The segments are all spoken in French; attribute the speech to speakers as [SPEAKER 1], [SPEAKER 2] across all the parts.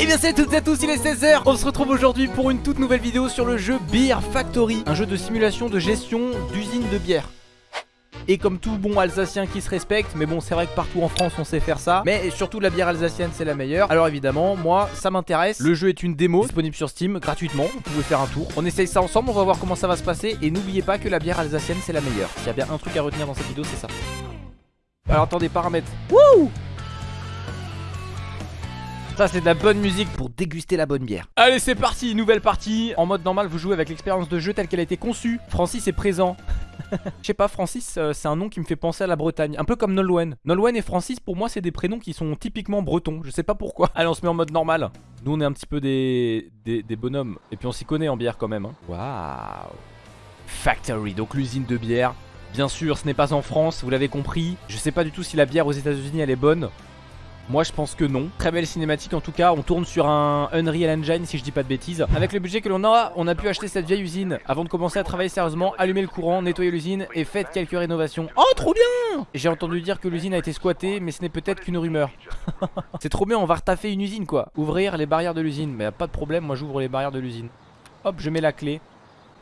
[SPEAKER 1] Et bien salut à toutes et à tous, il est 16h On se retrouve aujourd'hui pour une toute nouvelle vidéo sur le jeu Beer Factory Un jeu de simulation de gestion d'usine de bière. Et comme tout bon alsacien qui se respecte Mais bon c'est vrai que partout en France on sait faire ça. Mais surtout la bière alsacienne c'est la meilleure. Alors évidemment moi ça m'intéresse. Le jeu est une démo disponible sur Steam gratuitement. Vous pouvez faire un tour. On essaye ça ensemble on va voir comment ça va se passer. Et n'oubliez pas que la bière alsacienne c'est la meilleure. S'il y a bien un truc à retenir dans cette vidéo c'est ça. Alors attendez paramètres. Wouh ça c'est de la bonne musique. Pour déguster la bonne bière. Allez c'est parti, nouvelle partie. En mode normal vous jouez avec l'expérience de jeu telle qu'elle a été conçue. Francis est présent. Je sais pas, Francis euh, c'est un nom qui me fait penser à la Bretagne Un peu comme Nolwenn. Nolwenn et Francis pour moi c'est des prénoms qui sont typiquement bretons. Je sais pas pourquoi. Allez on se met en mode normal. Nous on est un petit peu des, des, bonhommes. Et puis on s'y connaît en bière quand même hein. Waouh. Factory, donc l'usine de bière. Bien sûr ce n'est pas en France, vous l'avez compris. Je sais pas du tout si la bière aux états unis elle est bonne moi je pense que non. Très belle cinématique en tout cas. On tourne sur un Unreal Engine si je dis pas de bêtises. Avec le budget que l'on a On a pu acheter cette vieille usine. Avant de commencer à travailler sérieusement Allumer le courant, nettoyer l'usine Et faites quelques rénovations. Oh trop bien! J'ai entendu dire que l'usine a été squattée Mais ce n'est peut-être qu'une rumeur. C'est trop bien on va retaffer une usine quoi. Ouvrir les barrières de l'usine. Mais pas de problème moi j'ouvre les barrières de l'usine. Hop je mets la clé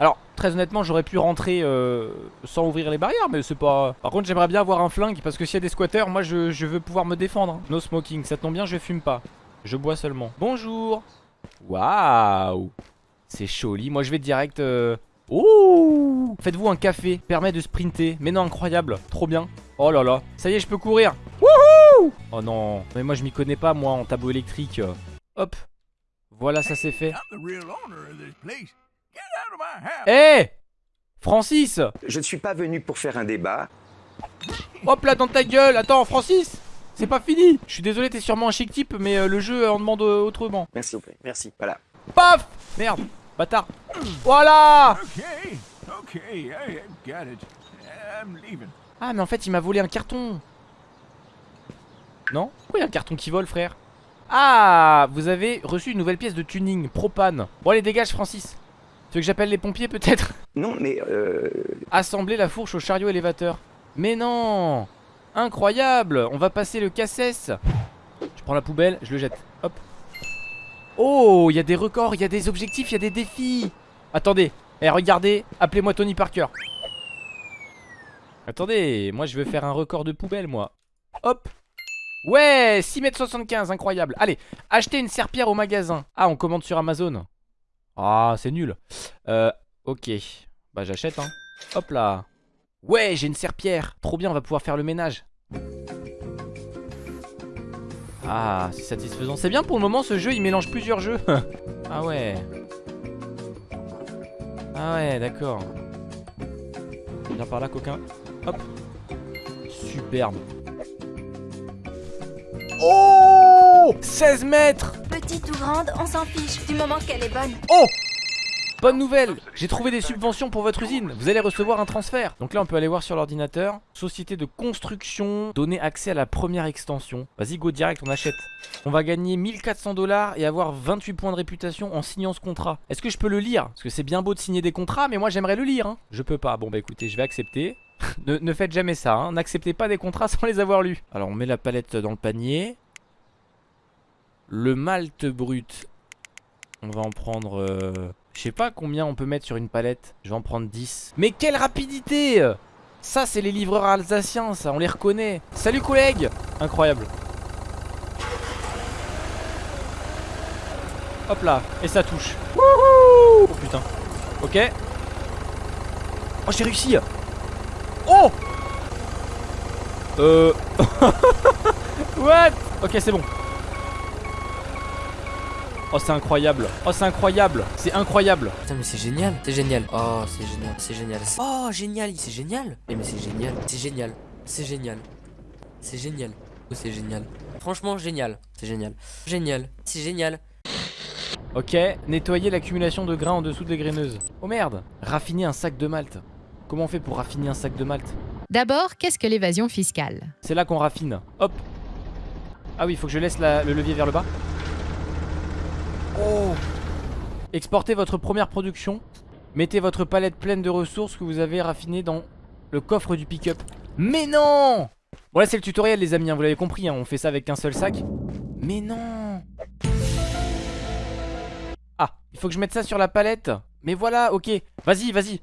[SPEAKER 1] alors, très honnêtement, j'aurais pu rentrer euh, sans ouvrir les barrières, mais c'est pas... Par contre, j'aimerais bien avoir un flingue, parce que s'il y a des squatters, moi, je, veux pouvoir me défendre. No smoking, ça tombe bien, je fume pas. Je bois seulement. Bonjour Waouh C'est choli. Moi, je vais direct... Euh... Ouh Faites-vous un café, permet de sprinter. Mais non, incroyable. Trop bien. Oh là là. Ça y est, je peux courir. Wouhou Oh non. Mais moi, je m'y connais pas, moi, en tableau électrique. Hop. Voilà, ça c'est fait. Hé Francis.
[SPEAKER 2] Je ne suis pas venu pour faire un débat.
[SPEAKER 1] Hop là dans ta gueule. Attends Francis C'est pas fini. Je suis désolé t'es sûrement un chic type mais euh, le jeu en demande euh, autrement.
[SPEAKER 2] Merci merci, voilà.
[SPEAKER 1] Paf! Merde Bâtard. Voilà. Ah mais en fait il m'a volé un carton. Non? Pourquoi il y a un carton qui vole frère? Ah Vous avez reçu une nouvelle pièce de tuning Propane. Bon allez dégage Francis tu veux que j'appelle les pompiers peut-être?
[SPEAKER 2] Non mais euh...
[SPEAKER 1] Assembler la fourche au chariot élévateur. Mais non! Incroyable! On va passer le cassesse Je prends la poubelle, je le jette. Hop. Oh, il y a des records, il y a des objectifs, il y a des défis. Attendez, eh regardez, appelez-moi Tony Parker. Attendez, moi je veux faire un record de poubelle moi. Hop. Ouais 6m75, incroyable. Allez, achetez une serpillère au magasin. Ah, on commande sur Amazon ah, c'est nul. Euh, ok. Bah, j'achète, hein. Hop là. Ouais, j'ai une serpillère. Trop bien, on va pouvoir faire le ménage. Ah, c'est satisfaisant. C'est bien pour le moment, ce jeu, il mélange plusieurs jeux. ah ouais. Ah ouais, d'accord. Viens par là, coquin. Hop. Superbe. Oh 16 mètres.
[SPEAKER 3] Petite ou grande, on s'en fiche, du moment qu'elle est bonne.
[SPEAKER 1] Oh Bonne nouvelle. J'ai trouvé des subventions pour votre usine. Vous allez recevoir un transfert. Donc là on peut aller voir sur l'ordinateur. Société de construction Donner accès à la première extension. Vas-y go direct on achète. On va gagner 1400 dollars Et avoir 28 points de réputation en signant ce contrat. Est-ce que je peux le lire? Parce que c'est bien beau de signer des contrats Mais moi j'aimerais le lire hein. Je peux pas. Bon bah écoutez je vais accepter. Ne, faites jamais ça hein. N'acceptez pas des contrats sans les avoir lus. Alors on met la palette dans le panier Le malt brut On va en prendre... Euh, je sais pas combien on peut mettre sur une palette. Je vais en prendre 10. Mais quelle rapidité Ça, c'est les livreurs alsaciens, ça, on les reconnaît. Salut, collègues Incroyable. Hop là, et ça touche. Wouhou Oh putain. Ok. Oh, j'ai réussi Oh Euh... What? Ok, c'est bon. Oh c'est incroyable. Oh c'est incroyable. C'est incroyable.
[SPEAKER 4] Putain mais c'est génial. C'est génial. Oh c'est génial. C'est génial. Oh génial. C'est génial. Mais mais c'est génial. C'est génial. C'est génial. C'est génial. Oh c'est génial. Franchement génial. C'est génial. Génial. C'est génial.
[SPEAKER 1] Ok Nettoyer l'accumulation de grains en dessous des graineuses Oh merde. Raffiner un sac de malt Comment on fait pour raffiner un sac de malt
[SPEAKER 5] D'abord, qu'est-ce que l'évasion fiscale?
[SPEAKER 1] C'est là qu'on raffine. Hop. Ah oui, il faut que je laisse le levier vers le bas Oh. Exportez votre première production. Mettez votre palette pleine de ressources que vous avez raffinées dans le coffre du pick-up. Mais non! Bon là c'est le tutoriel les amis, hein, vous l'avez compris, hein, on fait ça avec un seul sac. Mais non! Ah, il faut que je mette ça sur la palette. Mais voilà, ok. Vas-y, vas-y.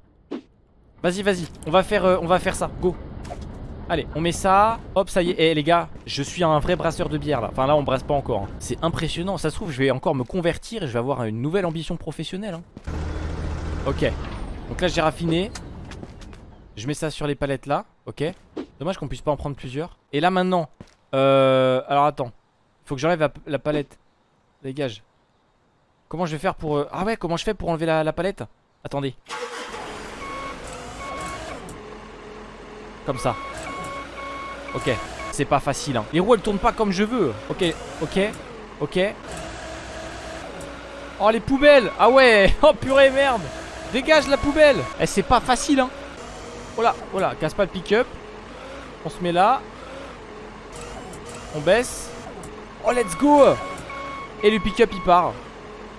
[SPEAKER 1] Vas-y, vas-y. On va euh, on va faire ça, go Allez, on met ça. Hop, ça y est. Eh les gars, je suis un vrai brasseur de bière là. Enfin là, on brasse pas encore hein. C'est impressionnant. Ça se trouve, je vais encore me convertir Et je vais avoir une nouvelle ambition professionnelle hein. Ok. Donc là, j'ai raffiné. Je mets ça sur les palettes là. Ok. Dommage qu'on puisse pas en prendre plusieurs. Et là maintenant euh, Alors attends. Faut que j'enlève la, palette. Dégage. Comment je vais faire pour... Euh... Ah ouais, comment je fais pour enlever la palette? Attendez. Comme ça. Ok. C'est pas facile. Hein. Les roues, elles tournent pas comme je veux. Ok, ok, ok. Oh, les poubelles Ah ouais Oh, purée, merde Dégage la poubelle Eh, c'est pas facile, hein Oh là, oh là, casse pas le pick-up. On se met là. On baisse. Oh, let's go Et le pick-up, il part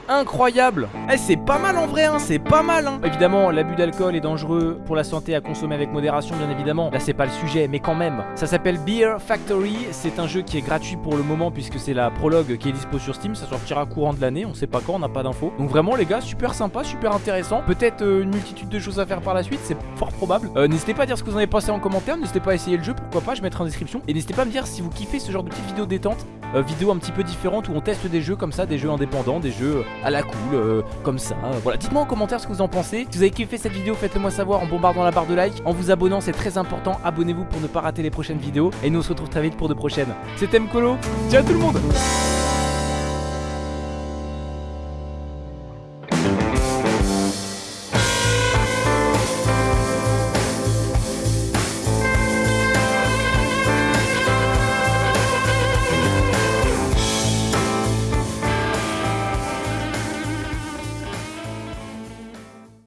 [SPEAKER 1] incroyable. Eh c'est pas mal en vrai hein, c'est pas mal hein. Évidemment l'abus d'alcool est dangereux pour la santé à consommer avec modération bien évidemment. Là c'est pas le sujet mais quand même. Ça s'appelle Beer Factory. C'est un jeu qui est gratuit pour le moment puisque c'est la prologue qui est dispo sur Steam. Ça sortira courant de l'année on sait pas quand on n'a pas d'infos. Donc vraiment les gars super sympa super intéressant. Peut-être euh, une multitude de choses à faire par la suite c'est fort probable. Euh, N'hésitez pas à dire ce que vous en avez pensé en commentaire N'hésitez pas à essayer le jeu pourquoi pas je mettrai en description. Et n'hésitez pas à me dire si vous kiffez ce genre de petites vidéos détente euh, Vidéos un petit peu différentes où on teste des jeux comme ça Des jeux indépendants des jeux à la cool, euh, comme ça. Voilà, dites-moi en commentaire ce que vous en pensez. Si vous avez kiffé cette vidéo, faites-le moi savoir en bombardant la barre de like, en vous abonnant, c'est très important. Abonnez-vous pour ne pas rater les prochaines vidéos. Et nous on se retrouve très vite pour de prochaines. C'était Mkolo. Ciao tout le monde